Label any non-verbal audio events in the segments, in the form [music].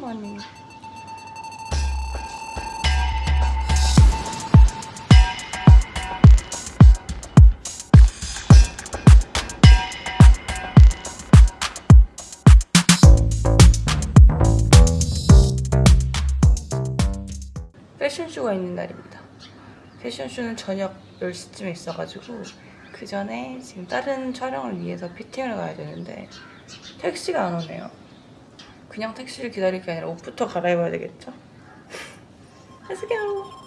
오랜만에. 패션쇼가 있는 날입니다. 패션쇼는 저녁 10시쯤에 있어가지고 그 전에 지금 다른 촬영을 위해서 피팅을 가야 되는데 택시가 안 오네요. 그냥 택시를 기다릴 게 아니라 옷부터 갈아입어야 되겠죠? [laughs] Let's!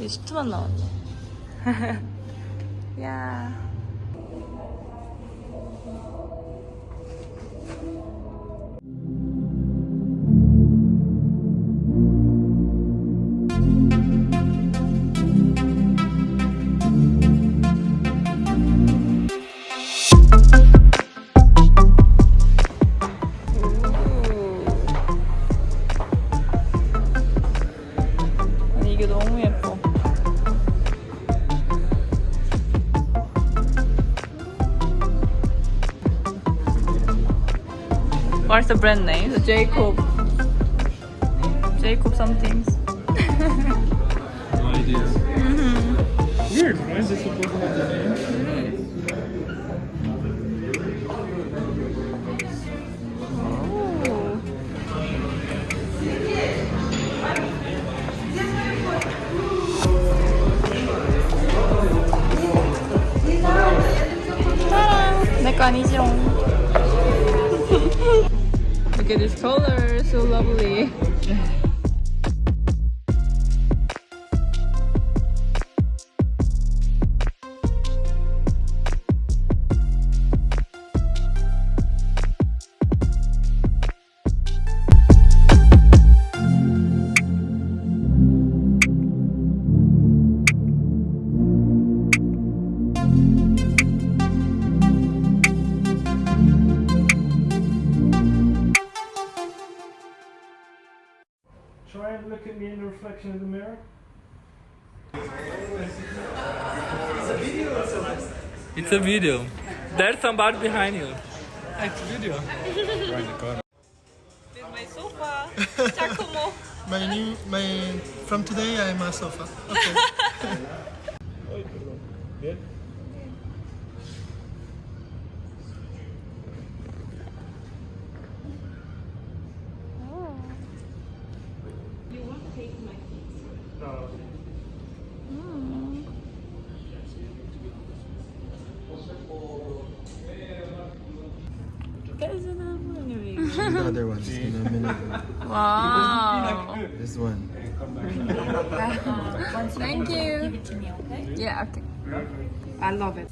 이거 10초만 남았네. [laughs] 야. What's the brand name? Jacob. Jacob something. No idea. [laughs] Mm-hmm. Weird. Why is it supposed to have the name? Try and look at me in the reflection of the mirror. It's a video. There's somebody behind you. It's a video. my sofa. Giacomo. [laughs] My new, my from today I'm a sofa. Okay. [laughs] Bien. No the other ones in a minute. Wow. This one. [laughs] Thank you. Yeah, okay. I love it.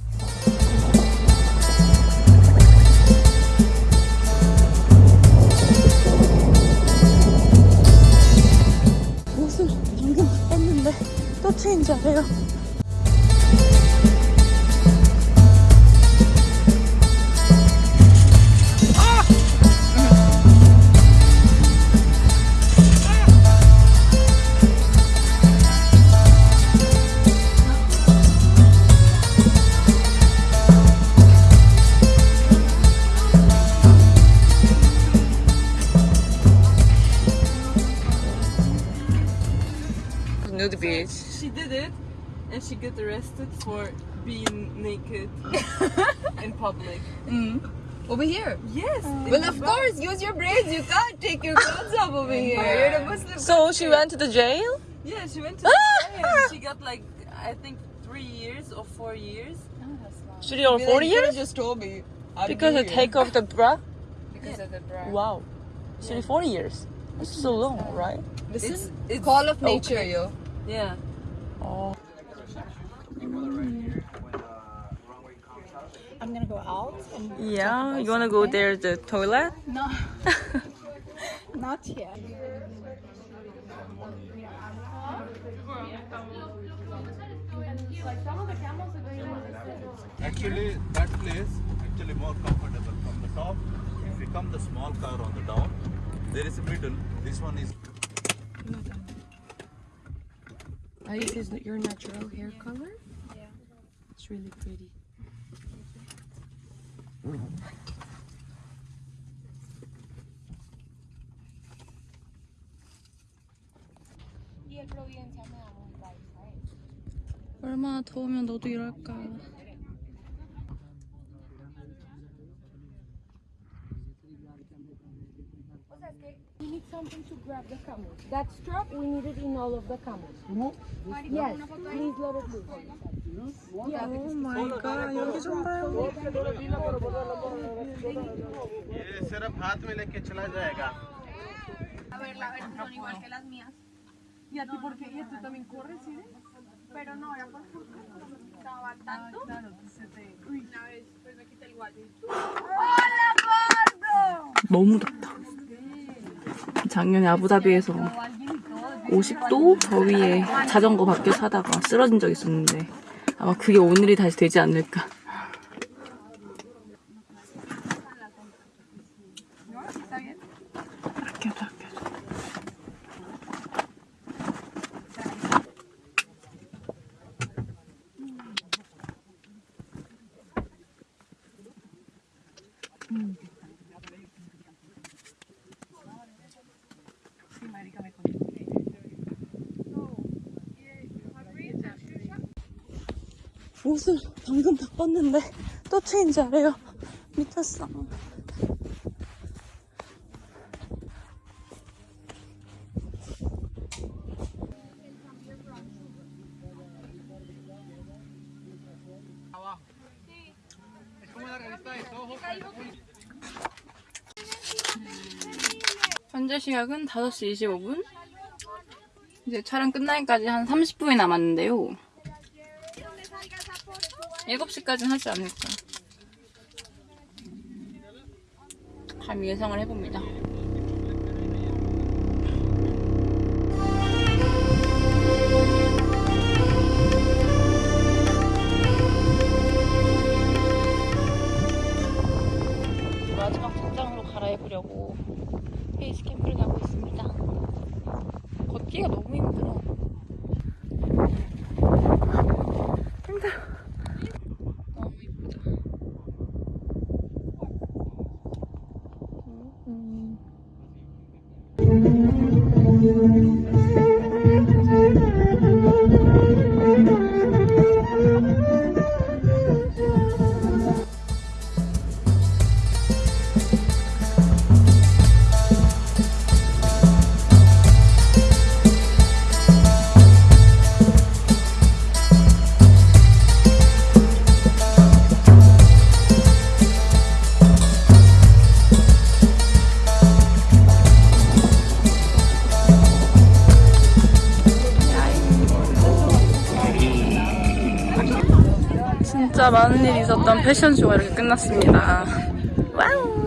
옷을 방금 바꿨는데 또 체인지 하래요. She got arrested for being naked [laughs] in public. Mm. Over here. Yes. Uh, well, of course, use your brains. You can't take your clothes off over [laughs] here. You're a Muslim. So she went to the jail? Yeah, she went to the [laughs] jail. She got like I think three years or four years. Oh, three or Be four like, years? just told me. I'd Because be I take off the bra? Because of the bra. Wow. Three, four years. That's so long, right? Listen, It's it's call of nature, yo. yeah. I'm gonna go out and Yeah, you wanna go there, the toilet? no, [laughs] not yet. Actually, that place actually more comfortable from the top. If you come the small car on the down, there is a middle. This one is This is your natural hair color? Yeah. It's really pretty. 얼마나 더우면 너도 이럴까. We need something to grab the camel. That strap, we need it in all of the camels. No. Yes, please let it loose. Yeah. Oh my god, A ver, la son igual ¿Y a ti por qué? Pero no, era por porque estaba tanto. Claro, se te... Uy, una vez, pues me quité el guante. ¡Hola, Pardo! ¡Vamos! 작년에 아부다비에서 50도 더위에 자전거 밖에 사다가 쓰러진 적 있었는데 아마 그게 오늘이 다시 되지 않을까. 이렇게 해서 이렇게 해서. 옷을 방금 바꿨는데 또 체인지 하래요. 미쳤어. 현재 시각은 5시 25분. 이제 촬영 끝나기까지 한 30분이 남았는데요. 7시까지는 하지 않을까. 감히 예상을 해봅니다. 마지막 착장으로 갈아입으려고 페이스 캠프를 가고 있습니다. 걷기가 너무 힘들어. 힘 진짜 많은 일이 있었던 패션쇼가 이렇게 끝났습니다. 와우!